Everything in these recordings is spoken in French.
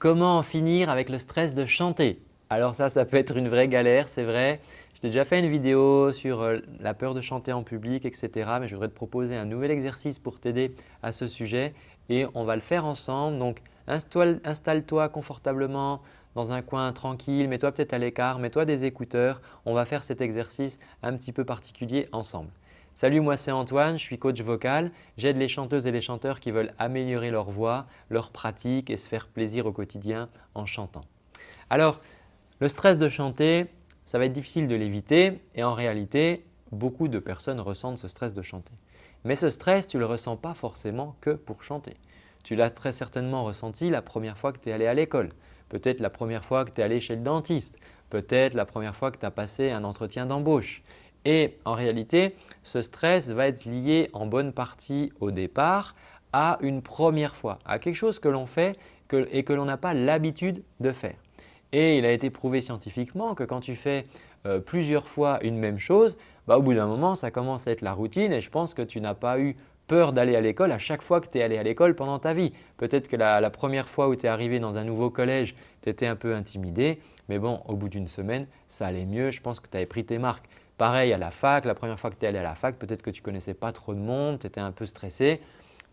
Comment en finir avec le stress de chanter Alors ça, ça peut être une vraie galère, c'est vrai. Je t'ai déjà fait une vidéo sur euh, la peur de chanter en public, etc. Mais je voudrais te proposer un nouvel exercice pour t'aider à ce sujet et on va le faire ensemble. Donc, installe-toi confortablement dans un coin tranquille, mets-toi peut-être à l'écart, mets-toi des écouteurs. On va faire cet exercice un petit peu particulier ensemble. Salut, moi c'est Antoine, je suis coach vocal. J'aide les chanteuses et les chanteurs qui veulent améliorer leur voix, leur pratique et se faire plaisir au quotidien en chantant. Alors, le stress de chanter, ça va être difficile de l'éviter et en réalité, beaucoup de personnes ressentent ce stress de chanter. Mais ce stress, tu ne le ressens pas forcément que pour chanter. Tu l'as très certainement ressenti la première fois que tu es allé à l'école, peut-être la première fois que tu es allé chez le dentiste, peut-être la première fois que tu as passé un entretien d'embauche. Et en réalité, ce stress va être lié en bonne partie au départ à une première fois, à quelque chose que l'on fait et que l'on n'a pas l'habitude de faire. Et il a été prouvé scientifiquement que quand tu fais euh, plusieurs fois une même chose, bah, au bout d'un moment, ça commence à être la routine et je pense que tu n'as pas eu peur d'aller à l'école à chaque fois que tu es allé à l'école pendant ta vie. Peut-être que la, la, première fois où tu es arrivé dans un nouveau collège, tu étais un peu intimidé, mais bon, au bout d'une semaine, ça allait mieux. Je pense que tu avais pris tes marques. Pareil à la fac, la première fois que tu es allé à la fac, peut-être que tu ne connaissais pas trop de monde, tu étais un peu stressé,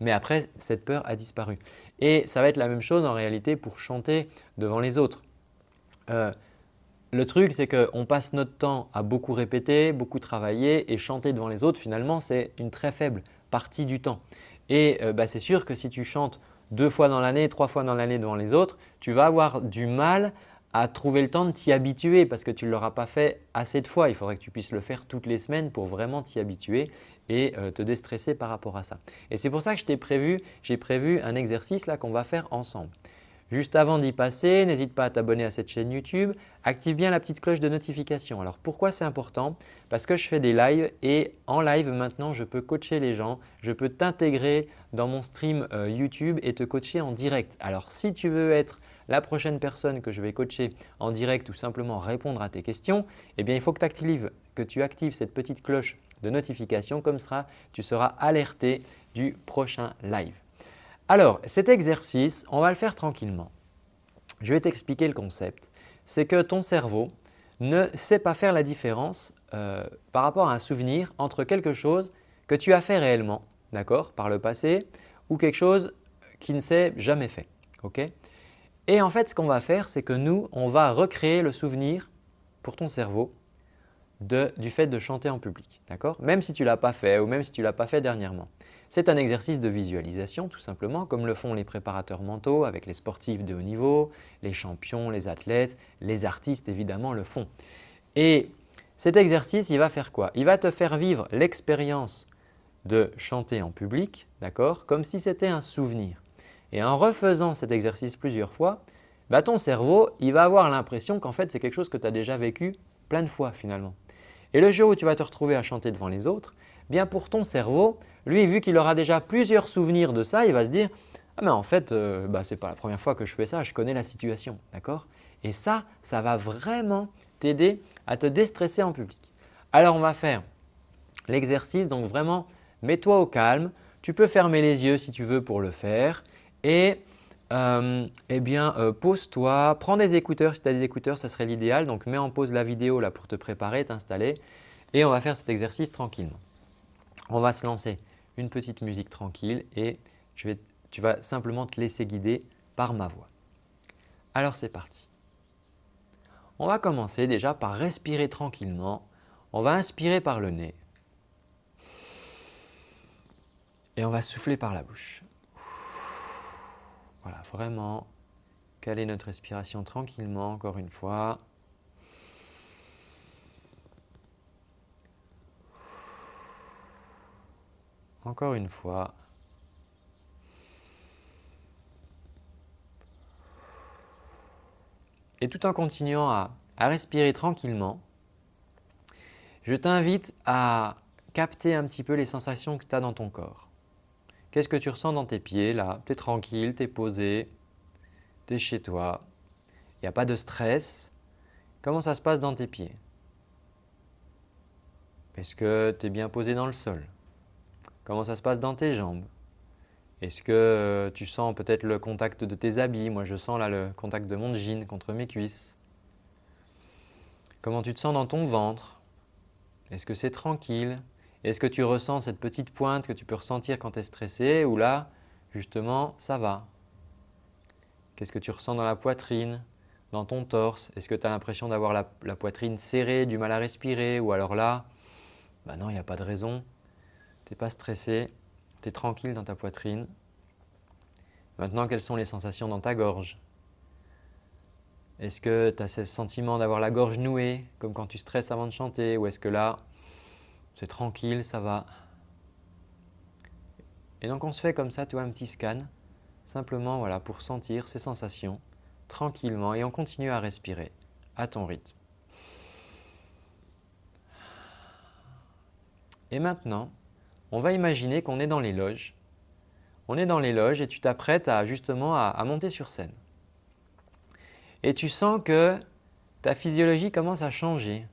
mais après cette peur a disparu. Et ça va être la même chose en réalité pour chanter devant les autres. Euh, le truc, c'est qu'on passe notre temps à beaucoup répéter, beaucoup travailler et chanter devant les autres, finalement, c'est une très faible partie du temps. Et euh, bah, c'est sûr que si tu chantes deux fois dans l'année, trois fois dans l'année devant les autres, tu vas avoir du mal à trouver le temps de t'y habituer parce que tu ne l'auras pas fait assez de fois. Il faudrait que tu puisses le faire toutes les semaines pour vraiment t'y habituer et euh, te déstresser par rapport à ça. Et c'est pour ça que je t'ai prévu, j'ai prévu un exercice qu'on va faire ensemble. Juste avant d'y passer, n'hésite pas à t'abonner à cette chaîne YouTube. Active bien la petite cloche de notification. Alors pourquoi c'est important? Parce que je fais des lives et en live maintenant je peux coacher les gens. Je peux t'intégrer dans mon stream euh, YouTube et te coacher en direct. Alors si tu veux être la prochaine personne que je vais coacher en direct ou simplement répondre à tes questions, eh bien, il faut que tu actives, cette petite cloche de notification comme ça tu seras alerté du prochain live. Alors, cet exercice, on va le faire tranquillement. Je vais t'expliquer le concept. C'est que ton cerveau ne sait pas faire la différence euh, par rapport à un souvenir entre quelque chose que tu as fait réellement par le passé ou quelque chose qui ne s'est jamais fait. Et en fait, ce qu'on va faire, c'est que nous, on va recréer le souvenir pour ton cerveau du fait de chanter en public, Même si tu ne l'as pas fait ou même si tu ne l'as pas fait dernièrement. C'est un exercice de visualisation tout simplement, comme le font les préparateurs mentaux avec les sportifs de haut niveau, les champions, les athlètes, les artistes évidemment le font. Et cet exercice, il va faire quoi? Il va te faire vivre l'expérience de chanter en public, comme si c'était un souvenir. Et en refaisant cet exercice plusieurs fois, bah, ton cerveau il va avoir l'impression qu'en fait c'est quelque chose que tu as déjà vécu plein de fois finalement. Et le jour où tu vas te retrouver à chanter devant les autres, bien pour ton cerveau, lui vu qu'il aura déjà plusieurs souvenirs de ça, il va se dire « Ah mais en fait, euh, bah, ce n'est pas la première fois que je fais ça, je connais la situation. » D'accord? Et ça, ça va vraiment t'aider à te déstresser en public. Alors on va faire l'exercice, donc vraiment mets-toi au calme. Tu peux fermer les yeux si tu veux pour le faire et euh, eh bien, euh, pose-toi, prends des écouteurs. Si tu as des écouteurs, ça serait l'idéal. Donc, mets en pause la vidéo là pour te préparer, t'installer et on va faire cet exercice tranquillement. On va se lancer une petite musique tranquille et tu vas simplement te laisser guider par ma voix. Alors, c'est parti. On va commencer déjà par respirer tranquillement. On va inspirer par le nez et on va souffler par la bouche. Voilà, vraiment caler notre respiration tranquillement encore une fois. Encore une fois. Et tout en continuant à, respirer tranquillement, je t'invite à capter un petit peu les sensations que tu as dans ton corps. Qu'est-ce que tu ressens dans tes pieds là? Tu es tranquille, tu es posé, tu es chez toi, il n'y a pas de stress. Comment ça se passe dans tes pieds? Est-ce que tu es bien posé dans le sol? Comment ça se passe dans tes jambes? Est-ce que euh, tu sens peut-être le contact de tes habits? Moi, je sens là le contact de mon jean contre mes cuisses. Comment tu te sens dans ton ventre? Est-ce que c'est tranquille? Est-ce que tu ressens cette petite pointe que tu peux ressentir quand tu es stressé ou là, justement, ça va? Qu'est-ce que tu ressens dans la poitrine, dans ton torse? Est-ce que tu as l'impression d'avoir la, poitrine serrée, du mal à respirer ou alors là, bah non, il n'y a pas de raison, tu n'es pas stressé, tu es tranquille dans ta poitrine. Maintenant, quelles sont les sensations dans ta gorge? Est-ce que tu as ce sentiment d'avoir la gorge nouée, comme quand tu stresses avant de chanter, ou est-ce que là, c'est tranquille, ça va Et donc on se fait comme ça, tu vois, un petit scan, simplement voilà, pour sentir ces sensations tranquillement et on continue à respirer à ton rythme. Et maintenant, on va imaginer qu'on est dans les loges. On est dans les loges et tu t'apprêtes à justement à monter sur scène et tu sens que ta physiologie commence à changer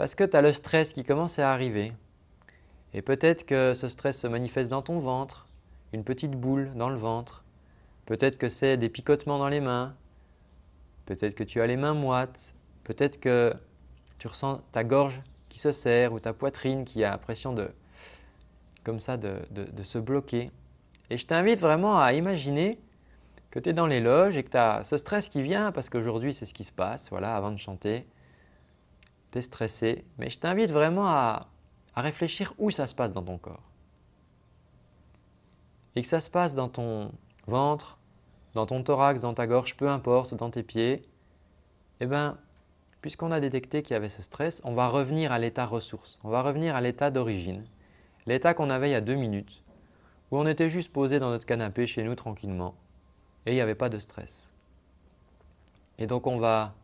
parce que tu as le stress qui commence à arriver. Et peut-être que ce stress se manifeste dans ton ventre, une petite boule dans le ventre. Peut-être que c'est des picotements dans les mains. Peut-être que tu as les mains moites. Peut-être que tu ressens ta gorge qui se serre ou ta poitrine qui a l'impression de, comme ça, de se bloquer. Et je t'invite vraiment à imaginer que tu es dans les loges et que tu as ce stress qui vient parce qu'aujourd'hui c'est ce qui se passe, voilà, avant de chanter, tu es stressé. Mais je t'invite vraiment à, à réfléchir où ça se passe dans ton corps. Et que ça se passe dans ton ventre, dans ton thorax, dans ta gorge, peu importe, dans tes pieds, eh bien, puisqu'on a détecté qu'il y avait ce stress, on va revenir à l'état ressource, on va revenir à l'état d'origine, l'état qu'on avait il y a deux minutes, où on était juste posé dans notre canapé chez nous tranquillement, et il n'y avait pas de stress. Et donc on va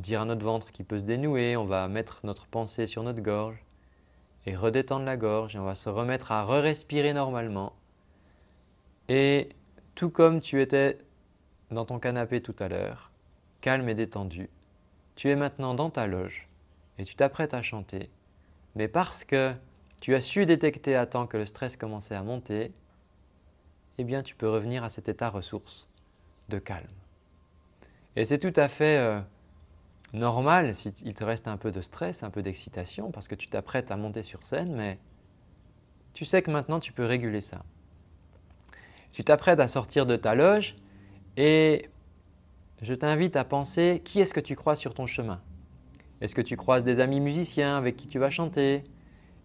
dire à notre ventre qui peut se dénouer, on va mettre notre pensée sur notre gorge et redétendre la gorge et on va se remettre à re-respirer normalement. Et tout comme tu étais dans ton canapé tout à l'heure, calme et détendu, tu es maintenant dans ta loge et tu t'apprêtes à chanter. Mais parce que tu as su détecter à temps que le stress commençait à monter, eh bien tu peux revenir à cet état ressource de calme. Et c'est tout à fait euh, normal s'il te reste un peu de stress, un peu d'excitation parce que tu t'apprêtes à monter sur scène, mais tu sais que maintenant tu peux réguler ça. Tu t'apprêtes à sortir de ta loge et je t'invite à penser qui est-ce que tu croises sur ton chemin? Est-ce que tu croises des amis musiciens avec qui tu vas chanter?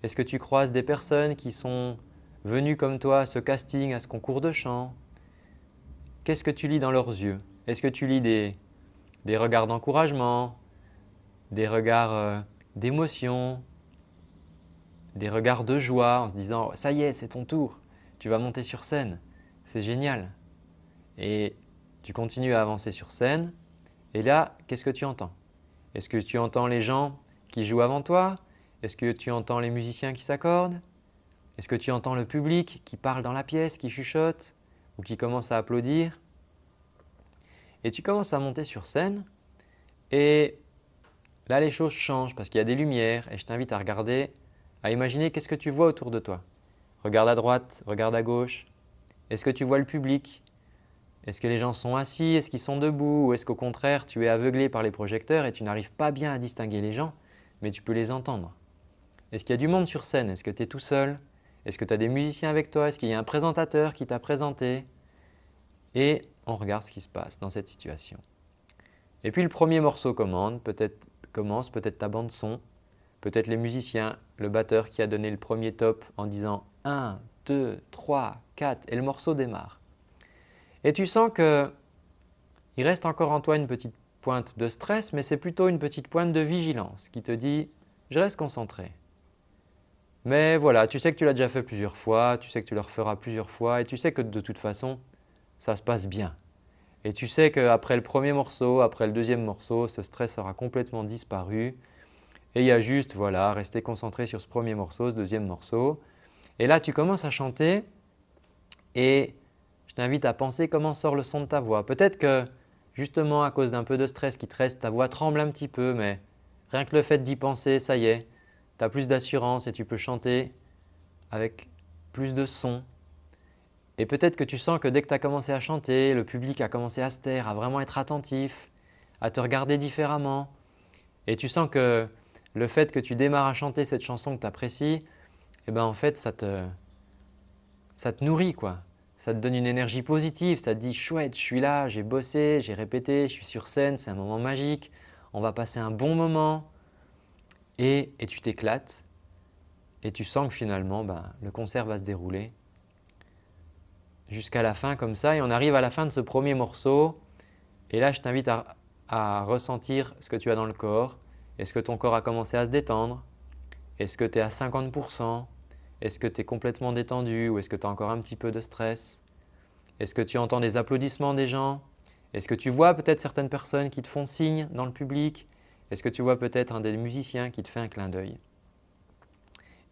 Est-ce que tu croises des personnes qui sont venus comme toi à ce casting, à ce concours de chant, qu'est-ce que tu lis dans leurs yeux? Est-ce que tu lis des, regards d'encouragement, des regards euh, d'émotion, des regards de joie en se disant « ça y est, c'est ton tour, tu vas monter sur scène, c'est génial ». Et tu continues à avancer sur scène. Et là, qu'est-ce que tu entends? Est-ce que tu entends les gens qui jouent avant toi? Est-ce que tu entends les musiciens qui s'accordent? Est-ce que tu entends le public qui parle dans la pièce, qui chuchote ou qui commence à applaudir? Et tu commences à monter sur scène et là les choses changent parce qu'il y a des lumières et je t'invite à regarder, à imaginer qu'est-ce que tu vois autour de toi. Regarde à droite, regarde à gauche. Est-ce que tu vois le public? Est-ce que les gens sont assis? Est-ce qu'ils sont debout? Ou est-ce qu'au contraire tu es aveuglé par les projecteurs et tu n'arrives pas bien à distinguer les gens mais tu peux les entendre? Est-ce qu'il y a du monde sur scène? Est-ce que tu es tout seul? Est-ce que tu as des musiciens avec toi? Est-ce qu'il y a un présentateur qui t'a présenté? Et on regarde ce qui se passe dans cette situation. Et puis le premier morceau commence, peut-être ta bande son, peut-être les musiciens, le batteur qui a donné le premier top en disant 1, 2, 3, 4 et le morceau démarre. Et tu sens qu'il reste encore en toi une petite pointe de stress, mais c'est plutôt une petite pointe de vigilance qui te dit « je reste concentré ». Mais voilà, tu sais que tu l'as déjà fait plusieurs fois, tu sais que tu le referas plusieurs fois et tu sais que de toute façon, ça se passe bien. Et tu sais qu'après le premier morceau, après le deuxième morceau, ce stress aura complètement disparu. Et il y a juste, voilà, rester concentré sur ce premier morceau, ce deuxième morceau. Et là, tu commences à chanter et je t'invite à penser comment sort le son de ta voix. Peut-être que justement à cause d'un peu de stress qui te reste, ta voix tremble un petit peu, mais rien que le fait d'y penser, ça y est, tu as plus d'assurance et tu peux chanter avec plus de son. Et peut-être que tu sens que dès que tu as commencé à chanter, le public a commencé à se taire, à vraiment être attentif, à te regarder différemment. Et tu sens que le fait que tu démarres à chanter cette chanson que tu apprécies, eh ben en fait ça te, ça te nourrit quoi. Ça te donne une énergie positive, ça te dit chouette, je suis là, j'ai bossé, j'ai répété, je suis sur scène, c'est un moment magique, on va passer un bon moment et, tu t'éclates et tu sens que finalement ben, le concert va se dérouler jusqu'à la fin comme ça et on arrive à la fin de ce premier morceau. Et là je t'invite à, ressentir ce que tu as dans le corps. Est-ce que ton corps a commencé à se détendre? Est-ce que tu es à 50% Est-ce que tu es complètement détendu? Ou est-ce que tu as encore un petit peu de stress? Est-ce que tu entends des applaudissements des gens? Est-ce que tu vois peut-être certaines personnes qui te font signe dans le public? Est-ce que tu vois peut-être un des musiciens qui te fait un clin d'œil?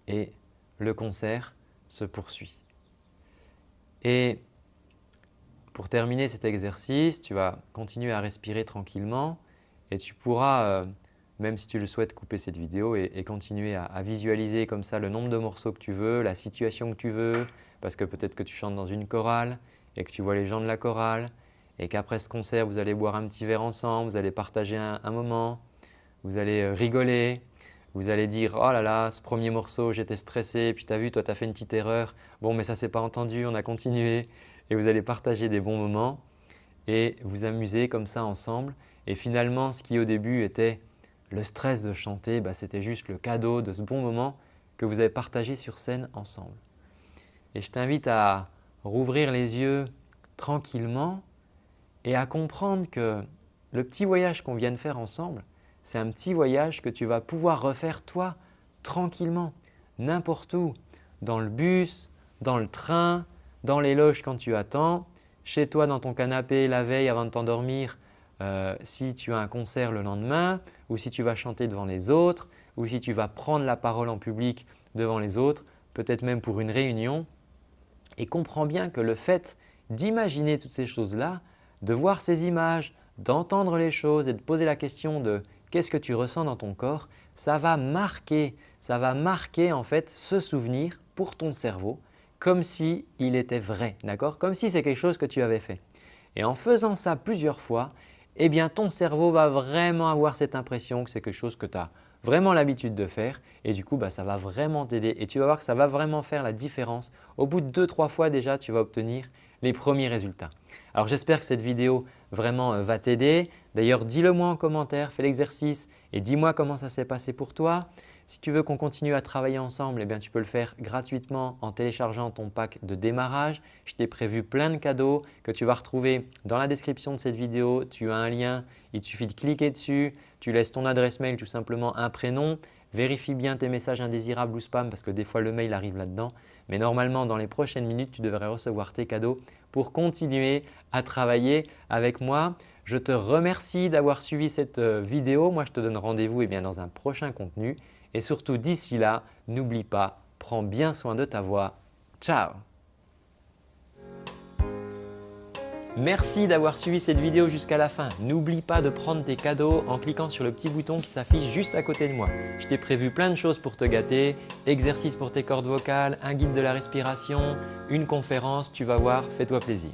Et le concert se poursuit. Et pour terminer cet exercice, tu vas continuer à respirer tranquillement et tu pourras, euh, même si tu le souhaites, couper cette vidéo et, continuer à, visualiser comme ça le nombre de morceaux que tu veux, la situation que tu veux, parce que peut-être que tu chantes dans une chorale et que tu vois les gens de la chorale et qu'après ce concert, vous allez boire un petit verre ensemble, vous allez partager un, moment, vous allez euh, rigoler, vous allez dire « Oh là là, ce premier morceau, j'étais stressé, puis tu as vu, toi tu as fait une petite erreur, bon mais ça s'est pas entendu, on a continué » et vous allez partager des bons moments et vous amuser comme ça ensemble. Et finalement, ce qui au début était le stress de chanter, bah, c'était juste le cadeau de ce bon moment que vous avez partagé sur scène ensemble. Et je t'invite à rouvrir les yeux tranquillement et à comprendre que le petit voyage qu'on vient de faire ensemble, c'est un petit voyage que tu vas pouvoir refaire toi tranquillement, n'importe où, dans le bus, dans le train, dans les loges quand tu attends, chez toi dans ton canapé la veille avant de t'endormir euh, si tu as un concert le lendemain ou si tu vas chanter devant les autres ou si tu vas prendre la parole en public devant les autres, peut-être même pour une réunion. Et comprends bien que le fait d'imaginer toutes ces choses-là, de voir ces images, d'entendre les choses et de poser la question de qu'est-ce que tu ressens dans ton corps, ça va marquer, ça va marquer en fait ce souvenir pour ton cerveau comme si était vrai, d'accord? Comme si c'est quelque chose que tu avais fait. Et en faisant ça plusieurs fois, eh bien ton cerveau va vraiment avoir cette impression que c'est quelque chose que tu as vraiment l'habitude de faire et du coup bah, ça va vraiment t'aider et tu vas voir que ça va vraiment faire la différence. Au bout de deux, trois fois déjà, tu vas obtenir les premiers résultats. Alors j'espère que cette vidéo vraiment euh, va t'aider. D'ailleurs, dis-le moi en commentaire, fais l'exercice et dis-moi comment ça s'est passé pour toi. Si tu veux qu'on continue à travailler ensemble, eh bien, tu peux le faire gratuitement en téléchargeant ton pack de démarrage. Je t'ai prévu plein de cadeaux que tu vas retrouver dans la description de cette vidéo. Tu as un lien, il suffit de cliquer dessus, tu laisses ton adresse mail, tout simplement un prénom. Vérifie bien tes messages indésirables ou spam parce que des fois le mail arrive là-dedans. Mais normalement, dans les prochaines minutes, tu devrais recevoir tes cadeaux pour continuer à travailler avec moi. Je te remercie d'avoir suivi cette euh, vidéo. Moi, je te donne rendez-vous eh dans un prochain contenu. Et surtout, d'ici là, n'oublie pas, prends bien soin de ta voix. Ciao Merci d'avoir suivi cette vidéo jusqu'à la fin. N'oublie pas de prendre tes cadeaux en cliquant sur le petit bouton qui s'affiche juste à côté de moi. Je t'ai prévu plein de choses pour te gâter, exercices pour tes cordes vocales, un guide de la respiration, une conférence, tu vas voir, fais-toi plaisir.